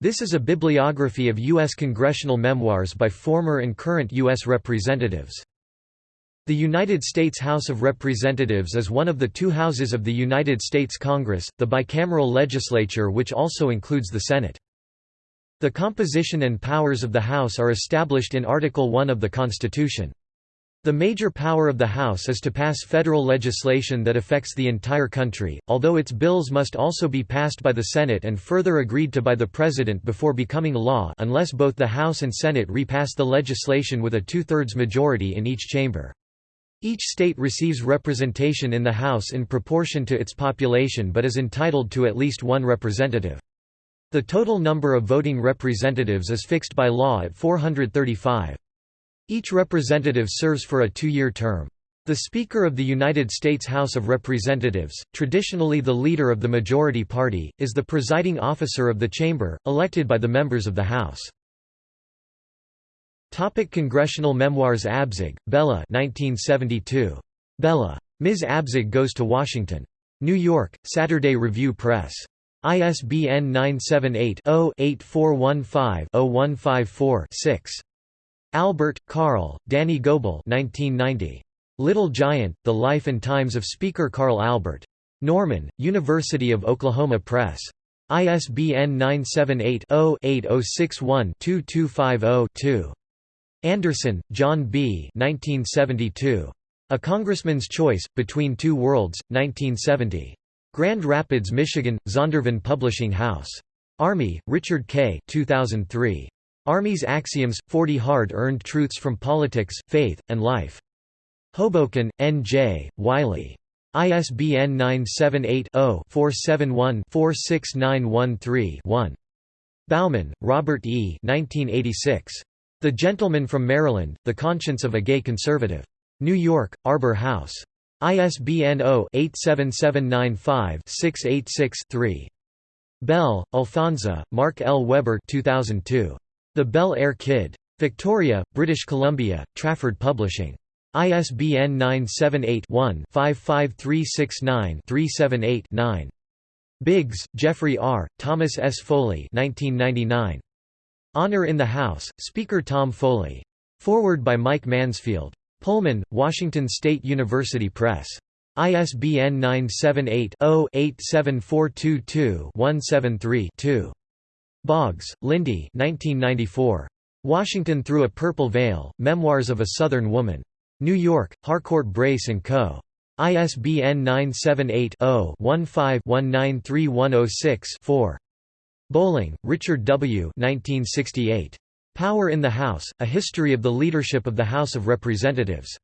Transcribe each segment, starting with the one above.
This is a bibliography of U.S. congressional memoirs by former and current U.S. representatives. The United States House of Representatives is one of the two houses of the United States Congress, the bicameral legislature which also includes the Senate. The composition and powers of the House are established in Article I of the Constitution. The major power of the House is to pass federal legislation that affects the entire country, although its bills must also be passed by the Senate and further agreed to by the President before becoming law unless both the House and Senate repass the legislation with a two-thirds majority in each chamber. Each state receives representation in the House in proportion to its population but is entitled to at least one representative. The total number of voting representatives is fixed by law at 435. Each representative serves for a two-year term. The Speaker of the United States House of Representatives, traditionally the leader of the majority party, is the presiding officer of the chamber, elected by the members of the House. Topic Congressional memoirs Abzug, Bella 1972. Bella. Ms. Abzug Goes to Washington. New York, Saturday Review Press. ISBN 978 0 8415 0154 6. Albert, Carl, Danney Goble 1990. Little Giant, The Life and Times of Speaker Carl Albert. Norman, University of Oklahoma Press. ISBN 978 0 8061 2250 Anderson, John B. 1972. A Congressman's Choice, Between Two Worlds, 1970. Grand Rapids, Michigan, Zondervan Publishing House. Armey, Richard K. 2003. Armey's Axioms, 40 Hard-Earned Truths from Politics, Faith, and Life. Hoboken, N.J., Wiley. ISBN 978-0-471-46913-1. Bauman, Robert E. 1986. The Gentleman from Maryland, The Conscience of a Gay Conservative. New York, Arbor House. ISBN 0-87795-686-3. Bell, Alphonzo, Mark L. Weber 2002. The Bel Air Kid. Victoria, British Columbia, Trafford Publishing. ISBN 978-1-55369-378-9. Biggs, Jeffrey R., Thomas S. Foley 1999. Honor in the House, Speaker Tom Foley. Forward by Mike Mansfield. Pullman, Washington State University Press. ISBN 978 0 87422 173 2. Boggs, Lindy 1994. Washington Through a Purple Veil, Memoirs of a Southern Woman. New York, Harcourt Brace & Co. ISBN 978-0-15-193106-4. Bolling, Richard W. 1968. Power in the House, A History of the Leadership of the House of Representatives.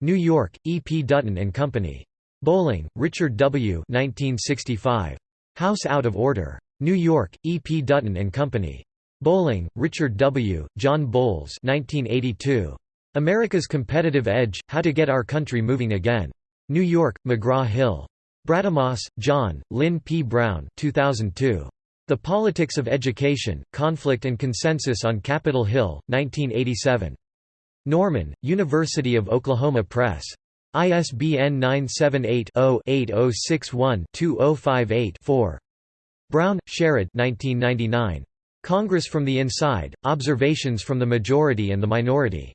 New York, E. P. Dutton and Company. Bolling, Richard W. 1965. House Out of Order. New York, E. P. Dutton and Company. Bolling, Richard W., John Bowles 1982. America's Competitive Edge, How to Get Our Country Moving Again. New York, McGraw-Hill. Brademas, John, Lynn P. Brown 2002. The Politics of Education, Conflict and Consensus on Capitol Hill, 1987. Norman, University of Oklahoma Press. ISBN 978 0 8061 2058 4. Brown, Sherrod 1999. Congress from the Inside, Observations from the Majority and the Minority.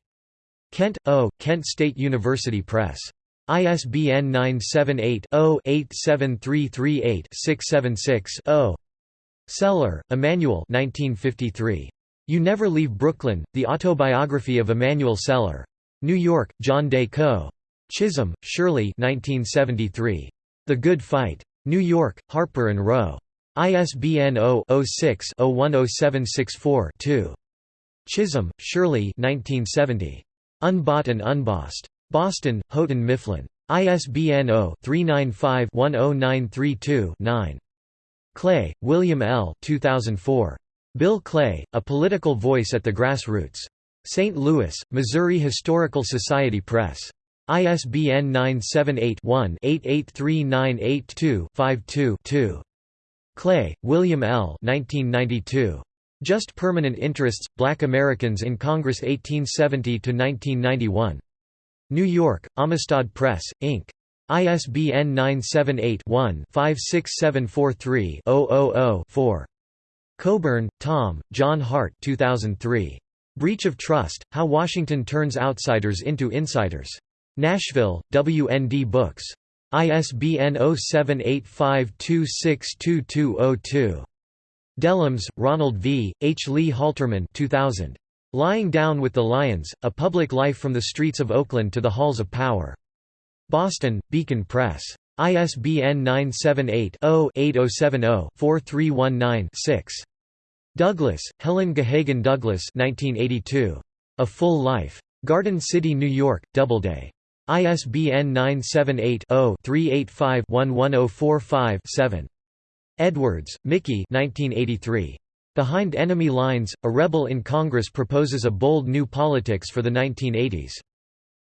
Kent, O., Kent State University Press. ISBN 978-0-87338-676-0. Celler, Emanuel 1953. You Never Leave Brooklyn, The Autobiography of Emanuel Celler. New York, John Day Co. Chisholm, Shirley 1973. The Good Fight. New York, Harper & Row. ISBN 0-06-010764-2. Chisholm, Shirley Unbought and Unbossed. Boston, Houghton Mifflin. ISBN 0-395-10932-9. Clay, William L. 2004. Bill Clay, A Political Voice at the Grassroots. St. Louis, Missouri Historical Society Press. ISBN 978 one 883982 52 2 Clay, William L. 1992. Just Permanent Interests, Black Americans in Congress 1870–1991. New York, Amistad Press, Inc. ISBN 978-1-56743-000-4. Coburn, Tom, John Hart 2003. Breach of Trust, How Washington Turns Outsiders into Insiders. Nashville, WND Books. ISBN 0785262202. Dellums, Ronald V., H. Lee Halterman 2000. Lying Down with the Lions, A Public Life from the Streets of Oakland to the Halls of Power. Boston, Beacon Press. ISBN 978-0-8070-4319-6. Douglas, Helen Gahagan Douglas 1982. A Full Life. Garden City, New York, Doubleday. ISBN 978-0-385-11045-7. Edwards, Mickey 1983. Behind Enemy Lines, A Rebel in Congress proposes a bold new politics for the 1980s.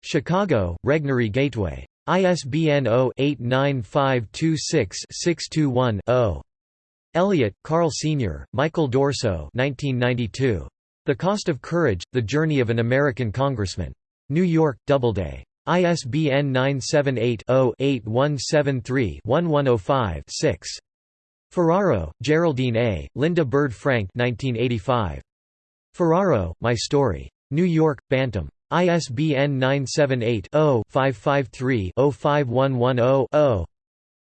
Chicago, Regnery Gateway. ISBN 0-89526-621-0. Elliott, Carl Sr., Michael D'Orso 1992. The Cost of Courage, The Journey of an American Congressman. New York, Doubleday. ISBN 978-0-8173-1105-6. Ferraro, Geraldine A., Linda Bird Francke 1985. Ferraro, My Story. New York, Bantam. ISBN 978-0-553-05110-0.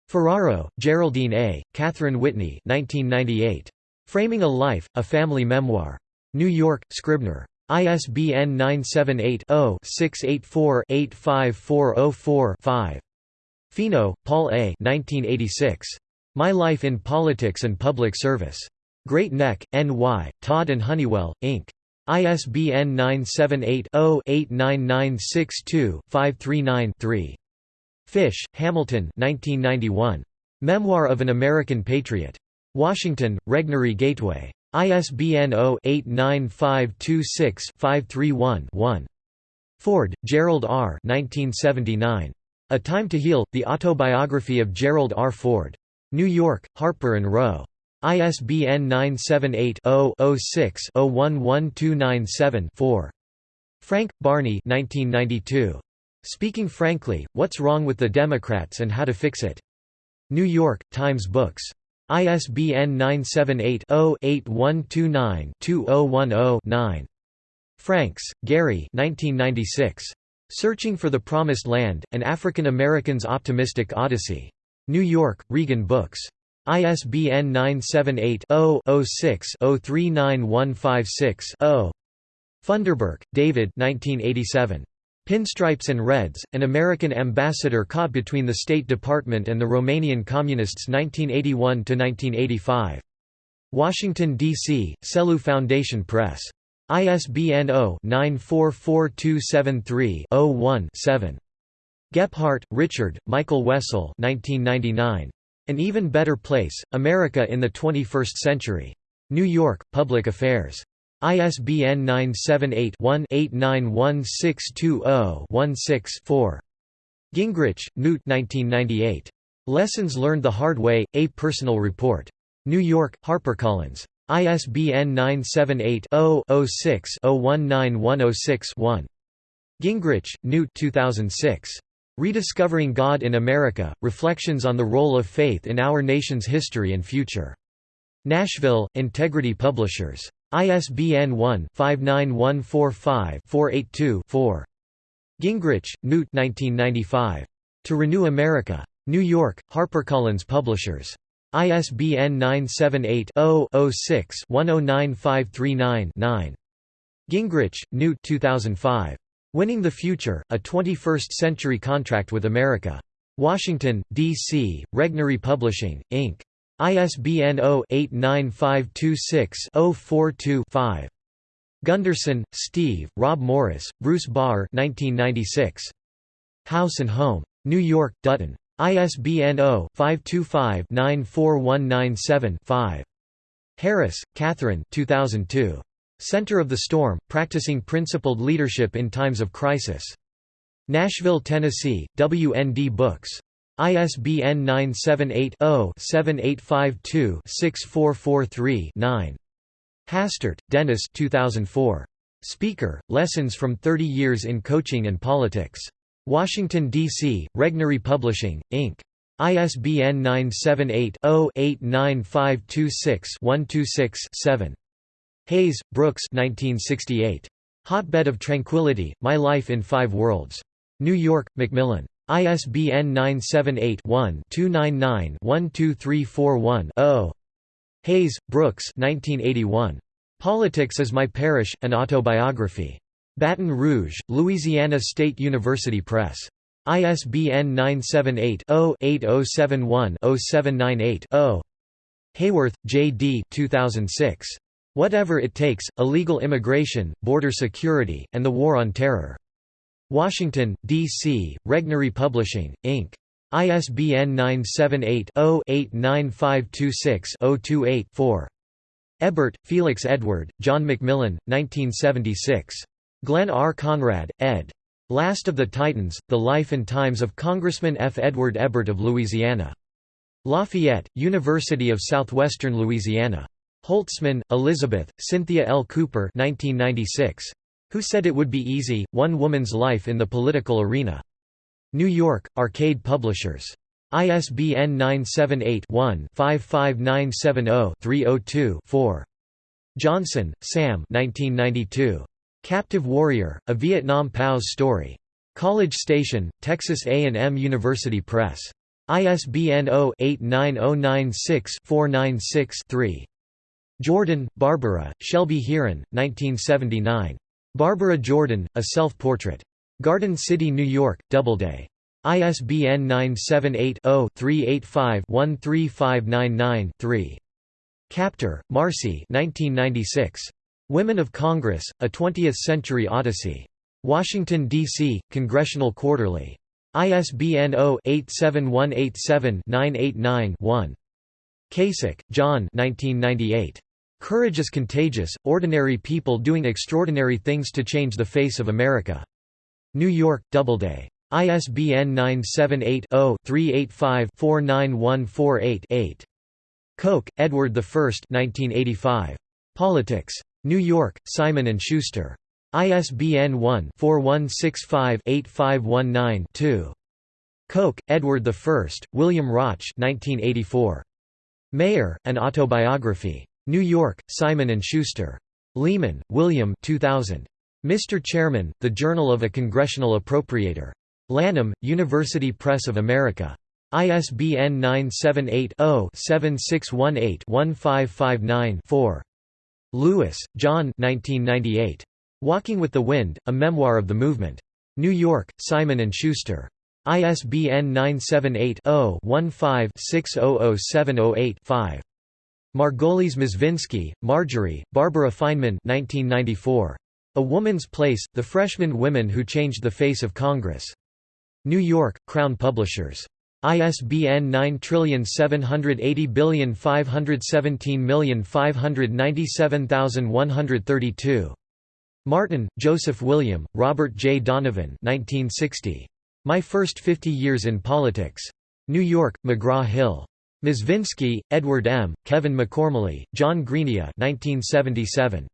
Ferraro, Geraldine A., Catherine Whitney 1998. Framing a Life, A Family Memoir. New York, Scribner. ISBN 978-0-684-85404-5. Fino, Paul A. 1986. My Life in Politics and Public Service. Great Neck, N.Y., Todd and Honeywell, Inc. ISBN 978-0-89962-539-3. Fish, Hamilton 1991. Memoir of an American Patriot. Washington, Regnery Gateway. ISBN 0-89526-531-1. Ford, Gerald R. 1979. A Time to Heal, The Autobiography of Gerald R. Ford. New York, Harper & Row. ISBN 978-0-06-011297-4. Frank, Barney 1992. Speaking Frankly, What's Wrong with the Democrats and How to Fix It. New York, Times Books. ISBN 978-0-8129-2010-9. Franks, Gary 1996. Searching for the Promised Land, An African American's Optimistic Odyssey. New York, Regan Books. ISBN 978-0-06-039156-0. Funderburk, David 1987. Pinstripes and Reds, An American Ambassador Caught Between the State Department and the Romanian Communists 1981–1985. Washington, D.C., Selous Foundation Press. ISBN 0-944273-01-7. Gephardt, Richard, Michael Wessel 1999. An Even Better Place, America in the 21st Century. New York, Public Affairs. ISBN 978-1-891620-16-4. Gingrich, Newt 1998. Lessons Learned the Hard Way, A Personal Report. New York, HarperCollins. ISBN 978 0 6 191061 one Gingrich, Newt 2006. Rediscovering God in America, Reflections on the Role of Faith in Our Nation's History and Future. Nashville, Integrity Publishers. ISBN 1-59145-482-4. Gingrich, Newt 1995. To Renew America. New York, HarperCollins Publishers. ISBN 978-0-06-109539-9. Gingrich, Newt 2005. Winning the Future, A 21st-Century Contract with America. Washington, D.C., Regnery Publishing, Inc. ISBN 0-89526-042-5. Gunderson, Steve, Rob Morris, Bruce Barr 1996. House and Home. New York, Dutton. ISBN 0-525-94197-5. Harris, Catherine 2002. Center of the Storm, Practicing Principled Leadership in Times of Crisis. Nashville, Tennessee, WND Books. ISBN 978-0-7852-6443-9. Hastert, Dennis 2004. Speaker, Lessons from 30 Years in Coaching and Politics. Washington, D.C., Regnery Publishing, Inc. ISBN 978-0-89526-126-7. Hays, Brooks 1968. Hotbed of Tranquility, My Life in Five Worlds. New York, Macmillan. ISBN 978-1-299-12341-0. Hays, Brooks 1981. Politics is My Parish, An Autobiography. Baton Rouge, Louisiana State University Press. ISBN 978-0-8071-0798-0. Hayworth, J. D. 2006. Whatever It Takes, Illegal Immigration, Border Security, and the War on Terror. Washington, D.C., Regnery Publishing, Inc. ISBN 978-0-89526-028-4. Hébert, Felix Edward, John Macmillan, 1976. Glenn R. Conrad, ed. Last of the Titans, The Life and Times of Congressman F. Edward Hébert of Louisiana. Lafayette, University of Southwestern Louisiana. Holtzman, Elizabeth, Cynthia L. Cooper 1996. Who Said It Would Be Easy, One Woman's Life in the Political Arena. New York, Arcade Publishers. ISBN 978-1-55970-302-4. Johnson, Sam 1992. Captive Warrior, A Vietnam POW's Story. College Station, Texas A&M University Press. ISBN 0-89096-496-3. Jordan, Barbara, Shelby Hearon, 1979. Barbara Jordan, A Self-Portrait. Garden City, New York, Doubleday. ISBN 978-0-385-13599-3. Kaptur, Marcy 1996. Women of Congress, A Twentieth-Century Odyssey. Washington, D.C., Congressional Quarterly. ISBN 0-87187-989-1. Kasich, John Courage is Contagious, Ordinary People Doing Extraordinary Things to Change the Face of America. New York, Doubleday. ISBN 978 0 385 49148 8. Koch, Edward I 1985. Politics. New York, Simon & Schuster. ISBN 1-4165-8519-2. Koch, Edward I, William Rauch 1984. Mayor, An Autobiography. New York, Simon & Schuster. Lehman, William 2000. Mr. Chairman, The Journal of a Congressional Appropriator. Lanham, University Press of America. ISBN 978 0 7618 1559 4. Lewis, John 1998. Walking with the Wind, A Memoir of the Movement. New York, Simon & Schuster. ISBN 978-0-15-600708-5. Margolies Mezvinsky, Marjorie, Barbara Feinman 1994. A Woman's Place, The Freshman Women Who Changed the Face of Congress. New York, Crown Publishers. ISBN 9780517597132. Martin, Joseph William, Robert J. Donovan 1960. My First Fifty Years in Politics. New York, McGraw-Hill. Mezvinsky, Edward M., Kevin McCormally, John Greenia 1977.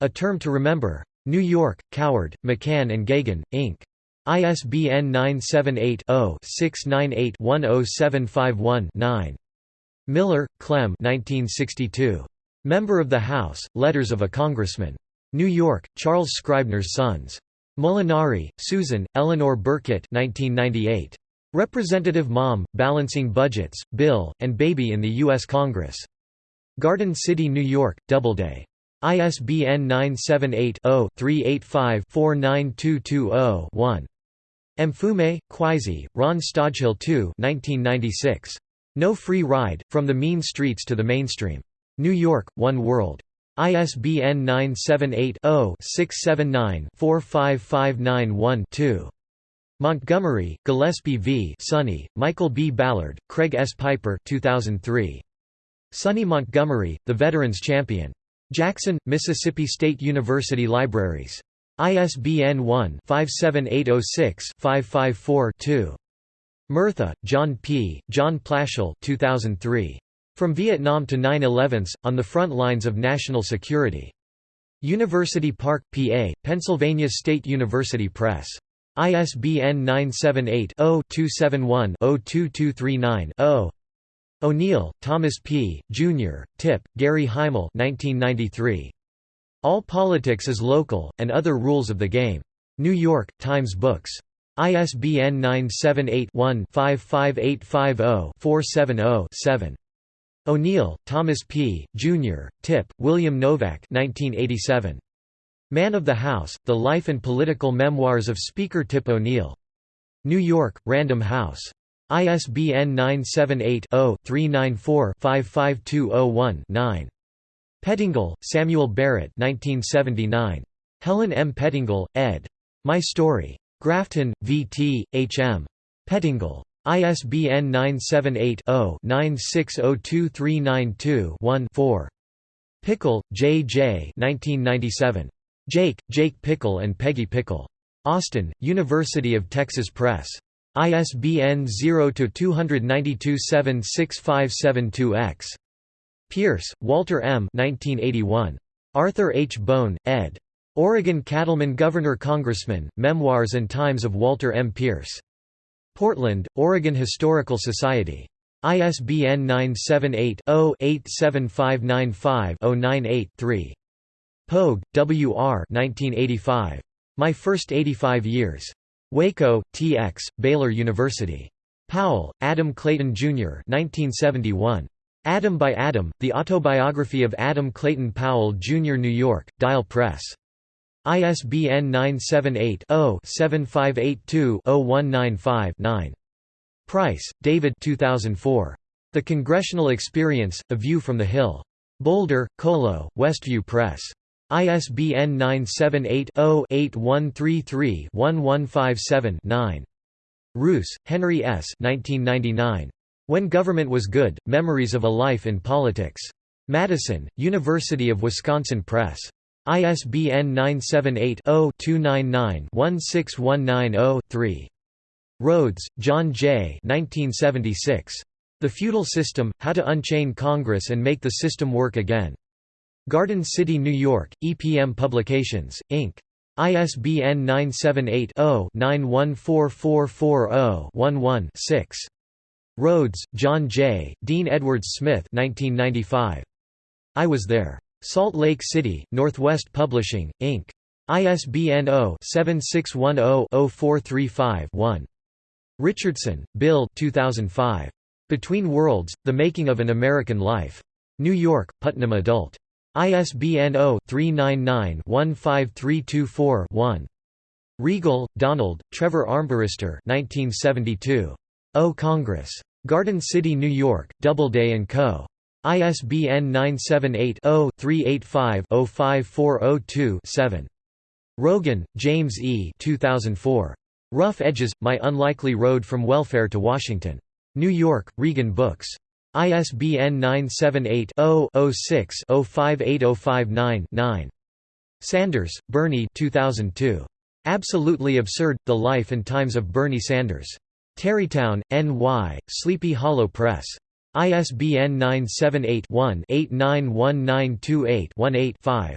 A Term to Remember. New York, Coward, McCann and Geoghegan, Inc. ISBN 978-0-698-10751-9. Miller, Clem Member of the House, Letters of a Congressman. New York, Charles Scribner's Sons. Molinari, Susan, Eleanor Burkett 1998. Representative Mom, Balancing Budgets, Bill, and Baby in the U.S. Congress. Garden City, New York, Doubleday. ISBN 978-0-385-49220-1. Mfume, Kwesi, Ron Stodghill II 1996. No Free Ride, From the Mean Streets to the Mainstream. New York, One World. ISBN 978-0-679-45591-2. Montgomery, Gillespie v. Sonny, Michael B. Ballard, Craig S. Piper 2003. Sonny Montgomery, The Veterans Champion. Jackson, Mississippi State University Libraries. ISBN 1-57806-554-2. Murtha, John P., John Plashal 2003. From Vietnam to 9-11s, On the Front Lines of National Security. University Park, PA, Pennsylvania State University Press. ISBN 978-0-271-02239-0. O'Neill, Thomas P., Jr., Tip, Gary Hymel 1993. All Politics is Local, and Other Rules of the Game. New York, Times Books. ISBN 978-1-55850-470-7. O'Neill, Thomas P., Jr., Tip, William Novak 1987. Man of the House, The Life and Political Memoirs of Speaker Tip O'Neill. New York, Random House. ISBN 978-0-394-55201-9. Pettingill, Samuel Barrett 1979. Helen M. Pettingill, ed. My Story. Grafton, V.T., H.M. Pettingill. ISBN 978-0-96023921-4. Pickle, J. J. 1997. Jake, Jake Pickle and Peggy Pickle. Austin, University of Texas Press. ISBN 0-292-76572-X. Pierce, Walter M. 1981. Arthur H. Bone, ed. Oregon Cattleman Governor Congressman, Memoirs and Times of Walter M. Pierce. Portland, Oregon Historical Society. ISBN 978 0 87595 098 3. Poage, W. R. 1985. My First 85 Years. Waco, TX, Baylor University. Powell, Adam Clayton, Jr. 1971. Adam by Adam, The Autobiography of Adam Clayton Powell, Jr. New York, Dial Press. ISBN 978 0 7582 0195 9. Price, David 2004. The Congressional Experience, A View from the Hill. Boulder, Colo, Westview Press. ISBN 978-0-8133-1157-9. Reuss, Henry S. 1999. When Government Was Good, Memories of a Life in Politics. Madison, University of Wisconsin Press. ISBN 978-0-299-16190-3. Rhodes, John J. 1976. The Feudal System, How to Unchain Congress and Make the System Work Again. Garden City, New York, EPM Publications, Inc. ISBN 978-0-914440-11-6. Rhodes, John J., Dean Edwards Smith 1995. I Was There. Salt Lake City, Northwest Publishing, Inc. ISBN 0-7610-0435-1. Richardson, Bill 2005. Between Worlds, The Making of an American Life. New York, Putnam Adult. ISBN 0-399-15324-1. Riegle, Donald, Trevor Armbruster 1972. O Congress. Garden City, New York, Doubleday & Co. ISBN 978-0-385-05402-7. Rogan, James E. 2004. Rough Edges, My Unlikely Road from Welfare to Washington. New York, Regan Books. ISBN 978-0-06-058059-9. Sanders, Bernie 2002. Absolutely Absurd, The Life and Times of Bernie Sanders. Tarrytown, NY, Sleepy Hollow Press. ISBN 978-1-891928-18-5.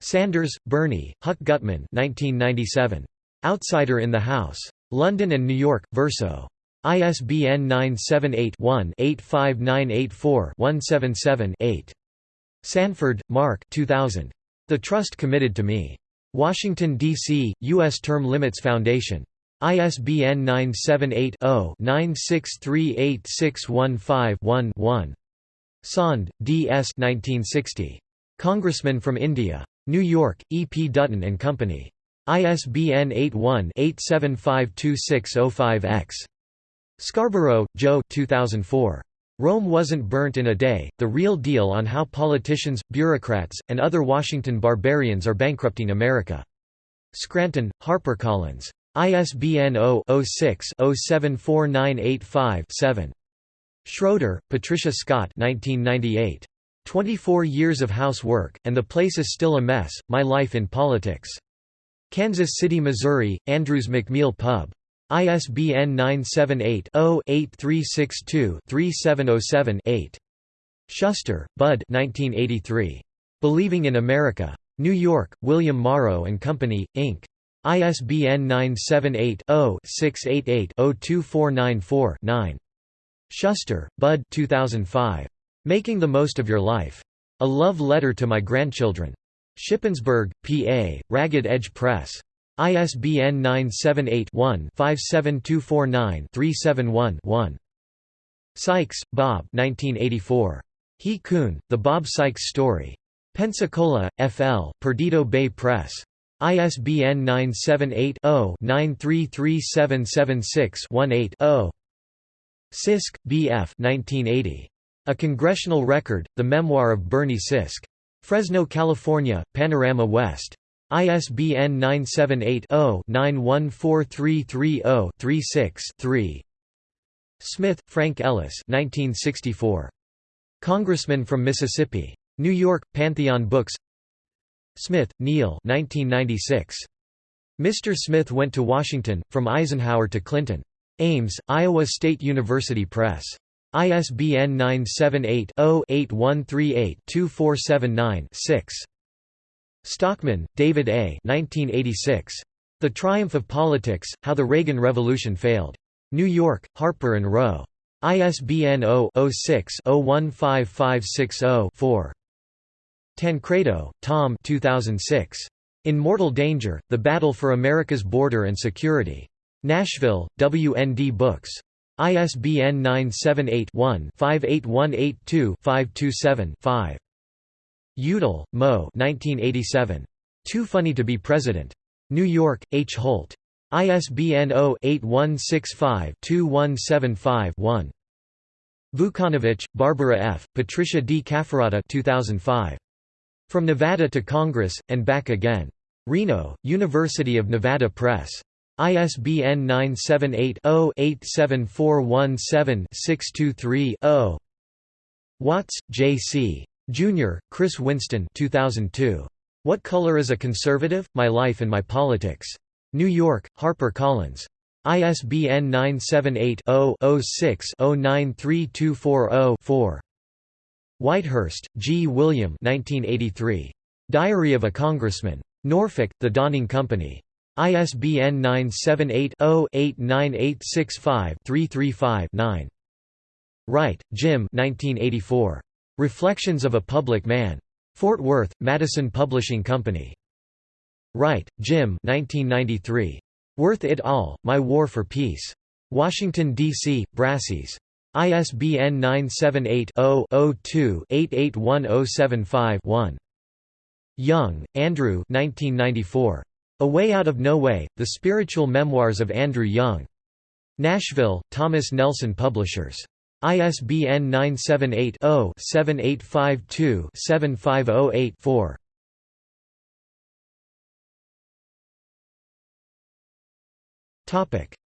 Sanders, Bernie, Huck Gutman 1997. Outsider in the House. London and New York, Verso. ISBN 978-1-85984-177-8. Sanford, Mark 2000. The Trust Committed to Me. Washington, D.C., U.S. Term Limits Foundation. ISBN 978-0-9638615-1-1. Saund, D. S. 1960. Congressman from India. New York, E. P. Dutton and Company. ISBN 81-8752605-X. Scarborough, Joe 2004. Rome Wasn't Burnt in a Day, The Real Deal on How Politicians, Bureaucrats, and Other Washington Barbarians Are Bankrupting America. Scranton, HarperCollins. ISBN 0-06-074985-7. Schroeder, Patricia Scott 1998. 24 Years of Housework, and the Place is Still a Mess, My Life in Politics. Kansas City, Missouri, Andrews McMeel Pub. ISBN 978-0-8362-3707-8. Shuster, Bud 1983. Believing in America. New York, William Morrow and Company, Inc. ISBN 978-0-688-02494-9. Shuster, Bud 2005. Making the Most of Your Life. A Love Letter to My Grandchildren. Shippensburg, PA, Ragged Edge Press. ISBN 978-1-57249-371-1. Sykes, Bob 1984. He Coon, The Bob Sykes Story. Pensacola, FL, Perdido Bay Press. ISBN 978-0-933776-18-0. Sisk, B. F. 1980. A Congressional Record, The Memoir of Bernie Sisk. Fresno, California, Panorama West. ISBN 978-0-914330-36-3 Smith, Frank Ellis 1964. Congressman from Mississippi. New York, Pantheon Books Smith, Neil 1996. Mr. Smith Went to Washington, From Eisenhower to Clinton. Ames, Iowa State University Press. ISBN 978-0-8138-2479-6. Stockman, David A. 1986. The Triumph of Politics, How the Reagan Revolution Failed. New York, Harper & Row. ISBN 0-06-015560-4. Tancredo, Tom 2006. In Mortal Danger, The Battle for America's Border and Security. Nashville, WND Books. ISBN 978-1-58182-527-5. Udall, Mo 1987. Too Funny to be President. New York, H. Holt. ISBN 0-8165-2175-1. Vucanovich, Barbara F., Patricia D. Cafferata 2005. From Nevada to Congress, and Back Again. Reno, University of Nevada Press. ISBN 978-0-87417-623-0. Watts, J. C. Jr., Chris Winston 2002. What Color is a Conservative? My Life and My Politics. New York, Harper Collins. ISBN 978 0 6 093240 4. Whitehurst, G. William 1983. Diary of a Congressman. Norfolk, The Dawning Company. ISBN 978-0-89865-335-9. Wright, Jim 1984. Reflections of a Public Man. Fort Worth, Madison Publishing Company. Wright, Jim 1993. Worth et al., My War for Peace. Washington, D.C., Brassey's. ISBN 978-0-02-881075-1. Young, Andrew 1994. A Way Out of No Way, The Spiritual Memoirs of Andrew Young. Nashville, Thomas Nelson Publishers. ISBN 978 0 7852 7508 4.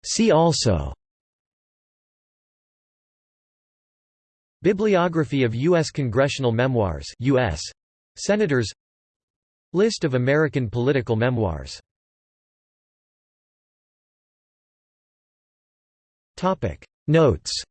See also Bibliography of U.S. congressional memoirs U.S. Senators List of American political memoirs Notes